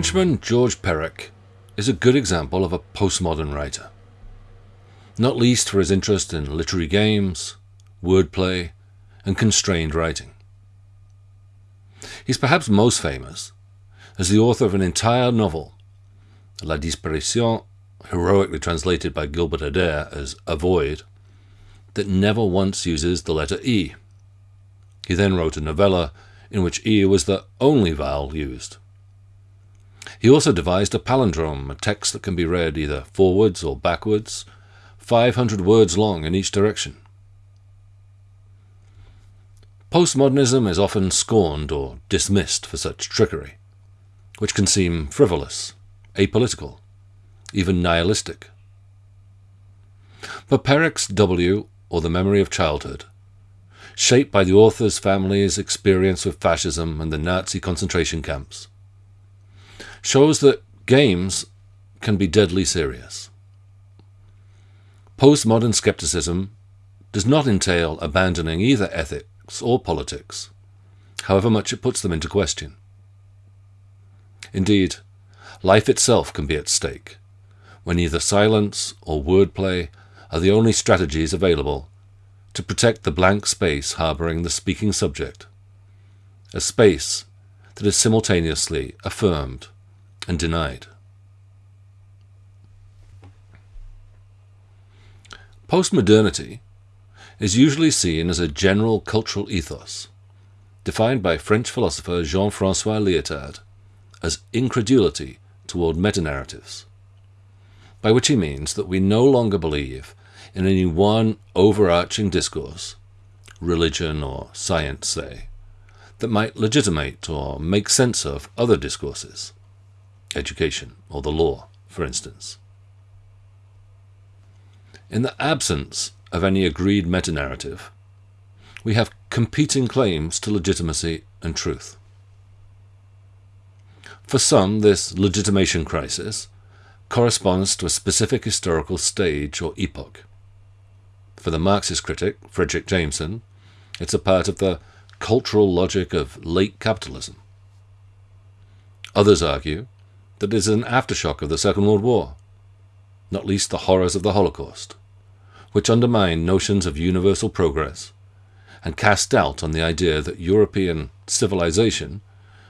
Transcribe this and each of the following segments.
Frenchman Georges Perec is a good example of a postmodern writer, not least for his interest in literary games, wordplay, and constrained writing. He's perhaps most famous as the author of an entire novel, La Disparition, heroically translated by Gilbert Adair as A Void, that never once uses the letter E. He then wrote a novella in which E was the only vowel used. He also devised a palindrome, a text that can be read either forwards or backwards, 500 words long in each direction. Postmodernism is often scorned or dismissed for such trickery, which can seem frivolous, apolitical, even nihilistic. But Perec's W, or The Memory of Childhood, shaped by the author's family's experience with fascism and the Nazi concentration camps, shows that games can be deadly serious. Postmodern skepticism does not entail abandoning either ethics or politics, however much it puts them into question. Indeed, life itself can be at stake, when either silence or wordplay are the only strategies available to protect the blank space harbouring the speaking subject, a space that is simultaneously affirmed and denied. Postmodernity is usually seen as a general cultural ethos, defined by French philosopher Jean-Francois Lyotard as incredulity toward metanarratives, by which he means that we no longer believe in any one overarching discourse, religion or science, say, that might legitimate or make sense of other discourses education, or the law, for instance. In the absence of any agreed meta-narrative, we have competing claims to legitimacy and truth. For some, this legitimation crisis corresponds to a specific historical stage or epoch. For the Marxist critic, Fredric Jameson, it's a part of the cultural logic of late capitalism. Others argue that is an aftershock of the Second World War, not least the horrors of the Holocaust, which undermined notions of universal progress and cast doubt on the idea that European civilization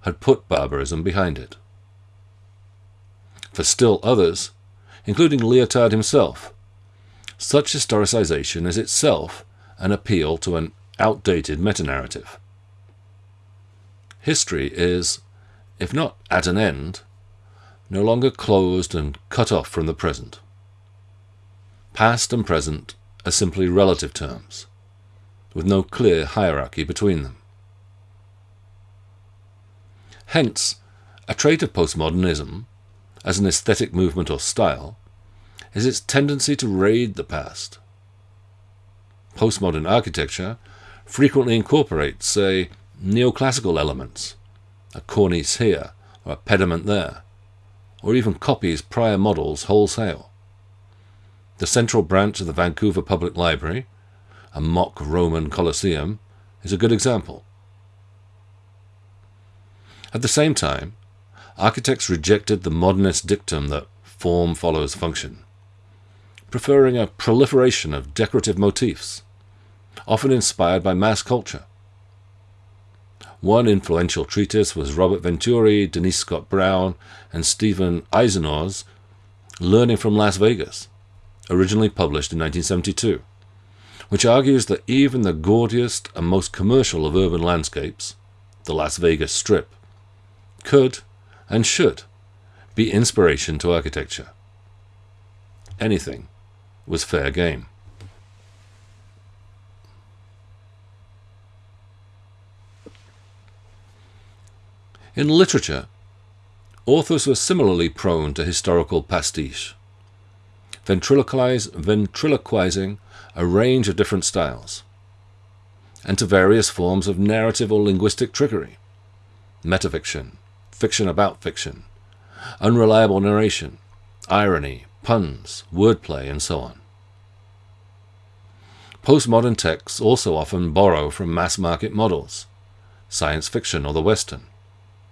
had put barbarism behind it. For still others, including Lyotard himself, such historicization is itself an appeal to an outdated metanarrative. History is, if not at an end, no longer closed and cut off from the present. Past and present are simply relative terms, with no clear hierarchy between them. Hence, a trait of postmodernism, as an aesthetic movement or style, is its tendency to raid the past. Postmodern architecture frequently incorporates, say, neoclassical elements, a cornice here or a pediment there, or even copies prior models wholesale. The central branch of the Vancouver Public Library, a mock Roman Colosseum, is a good example. At the same time, architects rejected the modernist dictum that form follows function, preferring a proliferation of decorative motifs, often inspired by mass culture. One influential treatise was Robert Venturi, Denise Scott Brown, and Steven Izenour's Learning from Las Vegas, originally published in 1972, which argues that even the gaudiest and most commercial of urban landscapes, the Las Vegas Strip, could and should be inspiration to architecture. Anything was fair game. In literature, authors were similarly prone to historical pastiche, ventriloquize, ventriloquizing a range of different styles, and to various forms of narrative or linguistic trickery, metafiction, fiction about fiction, unreliable narration, irony, puns, wordplay, and so on. Postmodern texts also often borrow from mass market models, science fiction or the Western,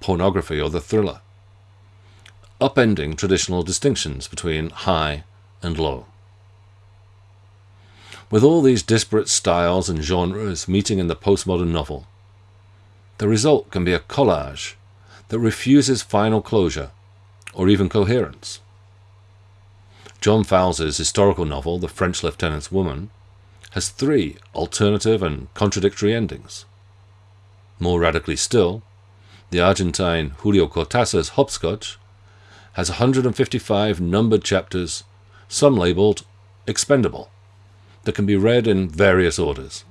pornography or the thriller, upending traditional distinctions between high and low. With all these disparate styles and genres meeting in the postmodern novel, the result can be a collage that refuses final closure or even coherence. John Fowles's historical novel, The French Lieutenant's Woman, has three alternative and contradictory endings. More radically still, the Argentine Julio Cortázar's Hopscotch has 155 numbered chapters, some labelled expendable, that can be read in various orders.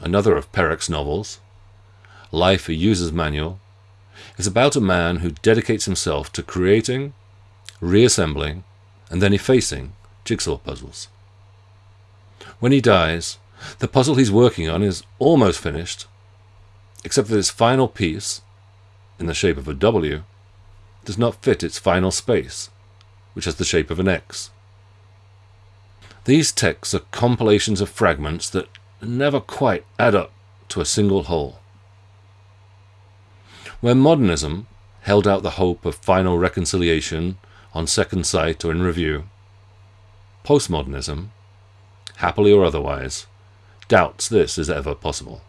Another of Perec's novels, Life a User's Manual, is about a man who dedicates himself to creating, reassembling, and then effacing jigsaw puzzles. When he dies, the puzzle he's working on is almost finished, except that its final piece, in the shape of a W, does not fit its final space, which has the shape of an X. These texts are compilations of fragments that never quite add up to a single whole. Where modernism held out the hope of final reconciliation on second sight or in review, postmodernism, happily or otherwise, doubts this is ever possible.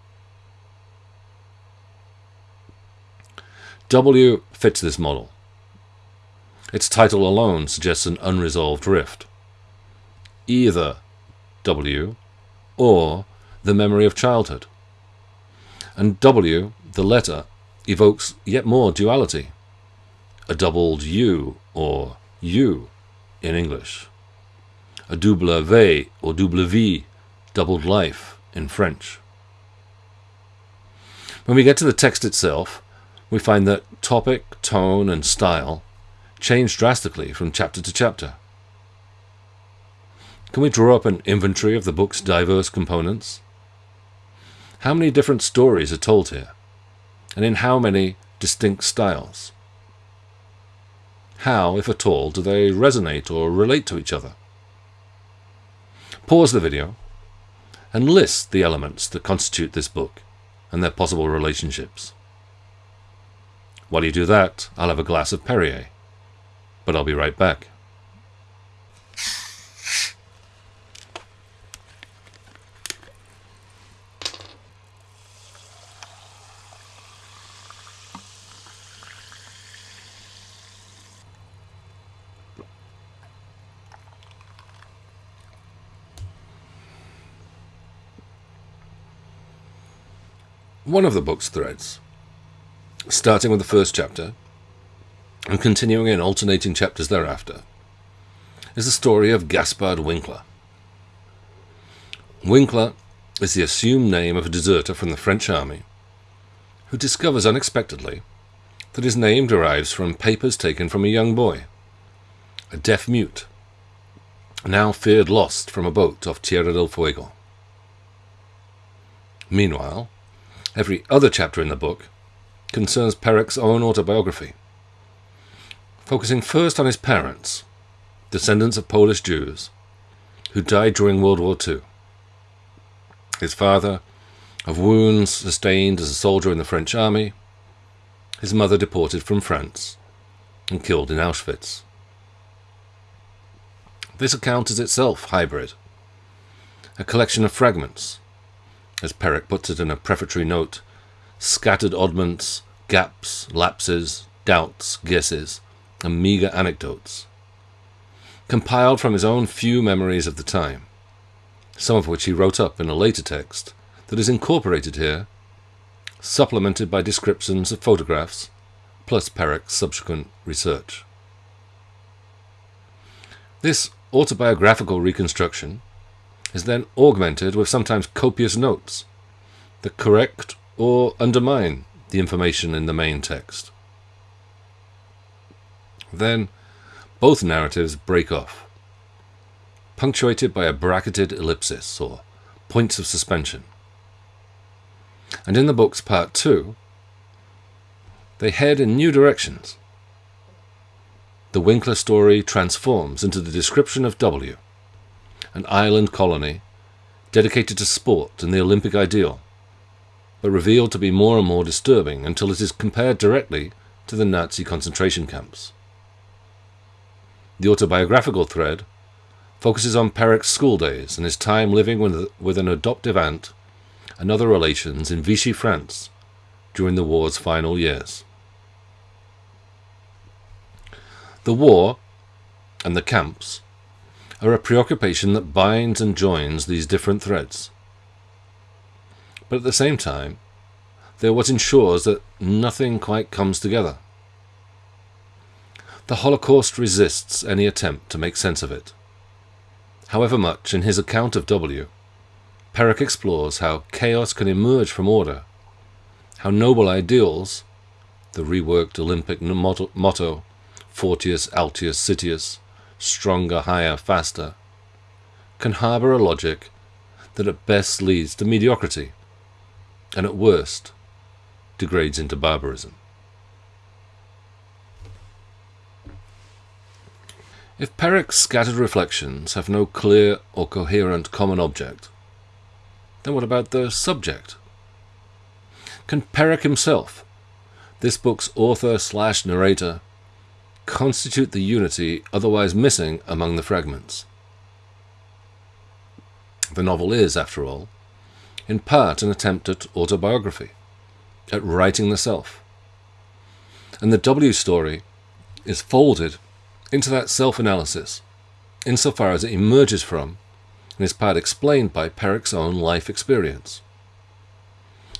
W fits this model. Its title alone suggests an unresolved rift. Either W or the memory of childhood. And W, the letter, evokes yet more duality. A doubled U or U in English. A double V or double V, doubled life in French. When we get to the text itself, we find that topic, tone, and style change drastically from chapter to chapter. Can we draw up an inventory of the book's diverse components? How many different stories are told here? And in how many distinct styles? How, if at all, do they resonate or relate to each other? Pause the video and list the elements that constitute this book and their possible relationships. While you do that, I'll have a glass of Perrier. But I'll be right back. One of the book's threads starting with the first chapter and continuing in alternating chapters thereafter, is the story of Gaspard Winkler. Winkler is the assumed name of a deserter from the French army who discovers unexpectedly that his name derives from papers taken from a young boy, a deaf mute, now feared lost from a boat off Tierra del Fuego. Meanwhile, every other chapter in the book concerns Perec's own autobiography, focusing first on his parents, descendants of Polish Jews, who died during World War II. His father, of wounds sustained as a soldier in the French army, his mother deported from France and killed in Auschwitz. This account is itself hybrid, a collection of fragments, as Perec puts it in a prefatory note scattered oddments, gaps, lapses, doubts, guesses, and meagre anecdotes, compiled from his own few memories of the time, some of which he wrote up in a later text that is incorporated here, supplemented by descriptions of photographs, plus Perec's subsequent research. This autobiographical reconstruction is then augmented with sometimes copious notes the correct or undermine the information in the main text. Then, both narratives break off, punctuated by a bracketed ellipsis or points of suspension. And in the book's part two, they head in new directions. The Winkler story transforms into the description of W, an island colony dedicated to sport and the Olympic ideal, but revealed to be more and more disturbing until it is compared directly to the Nazi concentration camps. The autobiographical thread focuses on Perec's school days and his time living with, with an adoptive aunt and other relations in Vichy, France during the war's final years. The war and the camps are a preoccupation that binds and joins these different threads. But at the same time, they're what ensures that nothing quite comes together. The Holocaust resists any attempt to make sense of it. However much, in his account of W, Perec explores how chaos can emerge from order, how noble ideals, the reworked Olympic motto, Fortius, Altius, Citius, stronger, higher, faster, can harbour a logic that at best leads to mediocrity, and at worst degrades into barbarism. If Perec's scattered reflections have no clear or coherent common object, then what about the subject? Can Perec himself, this book's author slash narrator, constitute the unity otherwise missing among the fragments? The novel is, after all, in part an attempt at autobiography, at writing the self. And the W story is folded into that self-analysis, insofar as it emerges from and is part explained by Perec's own life experience.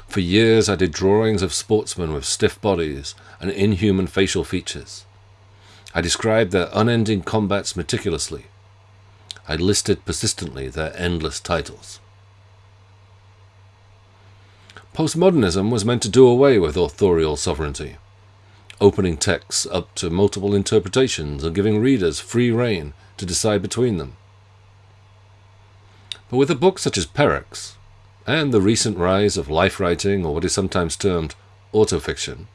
For years I did drawings of sportsmen with stiff bodies and inhuman facial features. I described their unending combats meticulously. I listed persistently their endless titles. Postmodernism was meant to do away with authorial sovereignty, opening texts up to multiple interpretations and giving readers free rein to decide between them. But with a book such as Perec's, and the recent rise of life writing, or what is sometimes termed autofiction,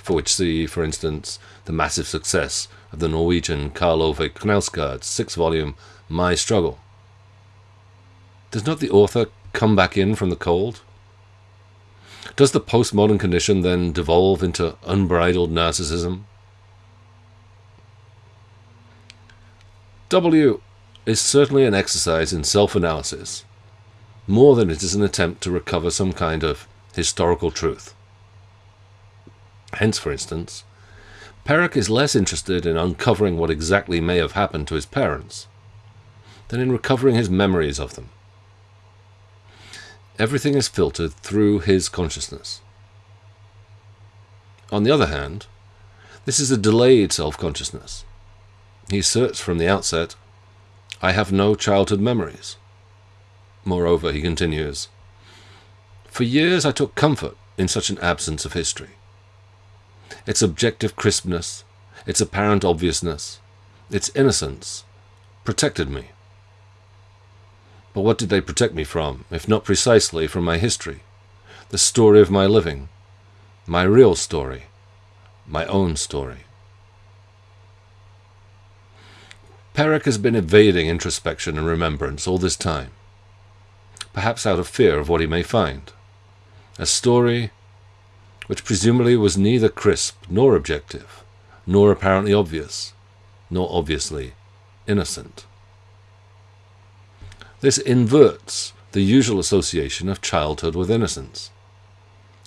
for which see, for instance, the massive success of the Norwegian Karl Ove Knausgaard's six-volume My Struggle. Does not the author come back in from the cold? Does the postmodern condition then devolve into unbridled narcissism? W is certainly an exercise in self-analysis, more than it is an attempt to recover some kind of historical truth. Hence, for instance, Perec is less interested in uncovering what exactly may have happened to his parents than in recovering his memories of them. Everything is filtered through his consciousness. On the other hand, this is a delayed self-consciousness. He asserts from the outset, I have no childhood memories. Moreover, he continues, For years I took comfort in such an absence of history. Its objective crispness, its apparent obviousness, its innocence, protected me. But what did they protect me from, if not precisely from my history, the story of my living, my real story, my own story? Perec has been evading introspection and remembrance all this time, perhaps out of fear of what he may find. A story which presumably was neither crisp nor objective, nor apparently obvious, nor obviously innocent. This inverts the usual association of childhood with innocence.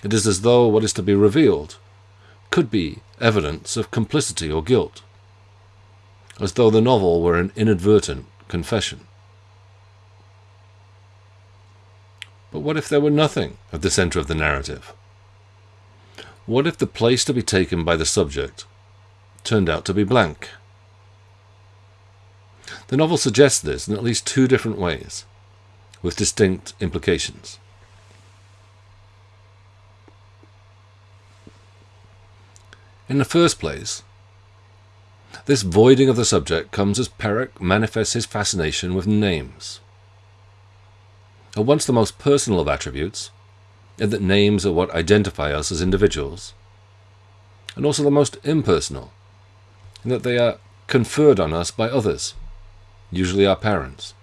It is as though what is to be revealed could be evidence of complicity or guilt, as though the novel were an inadvertent confession. But what if there were nothing at the centre of the narrative? What if the place to be taken by the subject turned out to be blank? The novel suggests this in at least two different ways, with distinct implications. In the first place, this voiding of the subject comes as Perec manifests his fascination with names. At once the most personal of attributes, in that names are what identify us as individuals, and also the most impersonal, in that they are conferred on us by others usually our parents.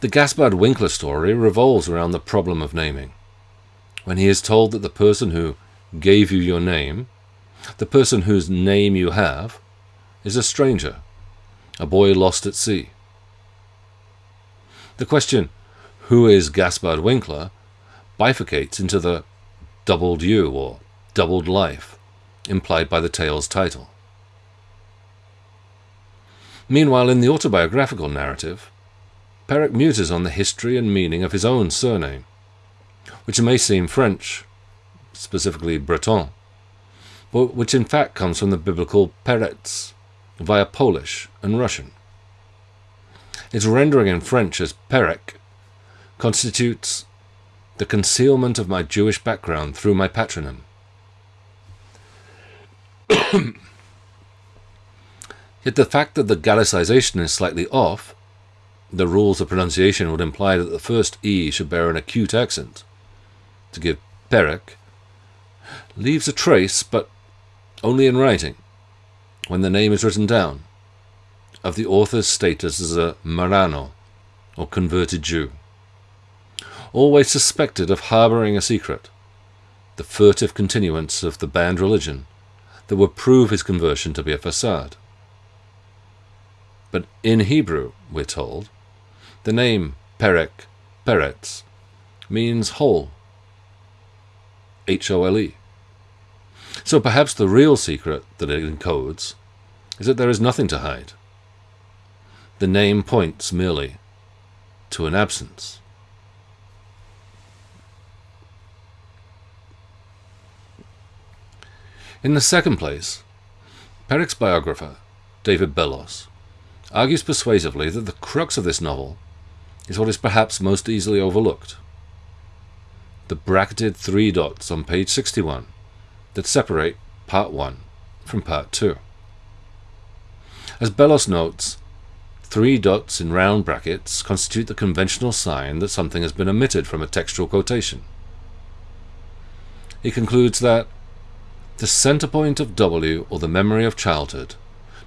The Gaspard Winkler story revolves around the problem of naming. When he is told that the person who gave you your name, the person whose name you have is a stranger, a boy lost at sea. The question, who is Gaspard Winkler, bifurcates into the doubled you or doubled life implied by the tale's title. Meanwhile, in the autobiographical narrative, Perec muses on the history and meaning of his own surname, which may seem French, specifically Breton, but which in fact comes from the biblical Peretz, via Polish and Russian. Its rendering in French as Perec constitutes the concealment of my Jewish background through my patronym. Yet the fact that the Gallicization is slightly off, the rules of pronunciation would imply that the first E should bear an acute accent, to give Perec, leaves a trace, but only in writing, when the name is written down, of the author's status as a Marrano, or converted Jew, always suspected of harbouring a secret, the furtive continuance of the banned religion that would prove his conversion to be a facade. But in Hebrew, we're told, the name Perec, Peretz, means whole. H O L E. So perhaps the real secret that it encodes is that there is nothing to hide. The name points merely to an absence. In the second place, Perec's biographer, David Bellos, argues persuasively that the crux of this novel is what is perhaps most easily overlooked. The bracketed three dots on page 61 that separate Part 1 from Part 2. As Bellos notes, three dots in round brackets constitute the conventional sign that something has been omitted from a textual quotation. He concludes that the center point of W, or the memory of childhood,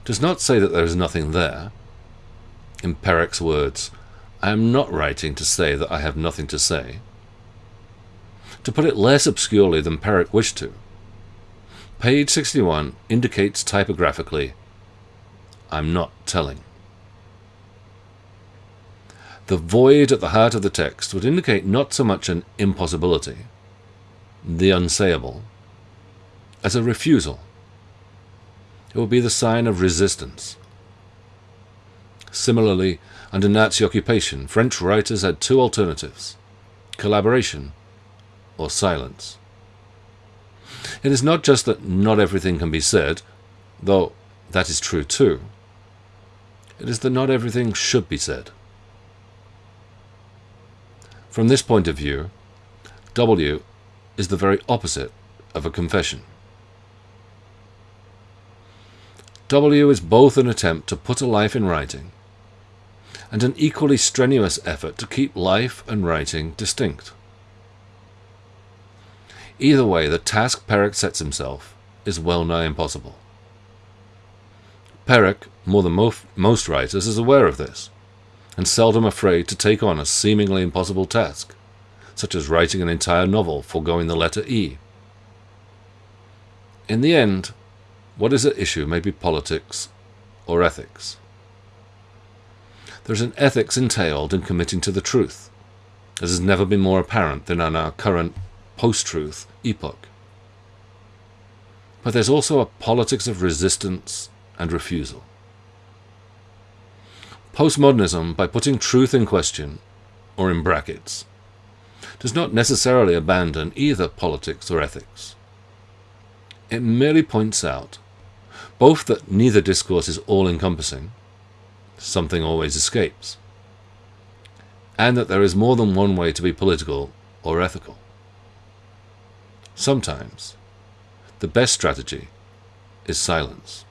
does not say that there is nothing there. In Perec's words, I am not writing to say that I have nothing to say. To put it less obscurely than Perec wished to, page 61 indicates typographically, I'm not telling. The void at the heart of the text would indicate not so much an impossibility, the unsayable, as a refusal. It would be the sign of resistance. Similarly, under Nazi occupation, French writers had two alternatives collaboration or silence. It is not just that not everything can be said, though that is true too. It is that not everything should be said. From this point of view, W is the very opposite of a confession. W is both an attempt to put a life in writing and an equally strenuous effort to keep life and writing distinct. Either way, the task Perec sets himself is well nigh impossible. Perec, more than mo most writers, is aware of this, and seldom afraid to take on a seemingly impossible task, such as writing an entire novel foregoing the letter E. In the end, what is at issue may be politics or ethics. There is an ethics entailed in committing to the truth, as has never been more apparent than in our current post-truth epoch. But there's also a politics of resistance and refusal. Postmodernism, by putting truth in question, or in brackets, does not necessarily abandon either politics or ethics. It merely points out both that neither discourse is all-encompassing, something always escapes, and that there is more than one way to be political or ethical. Sometimes, the best strategy is silence.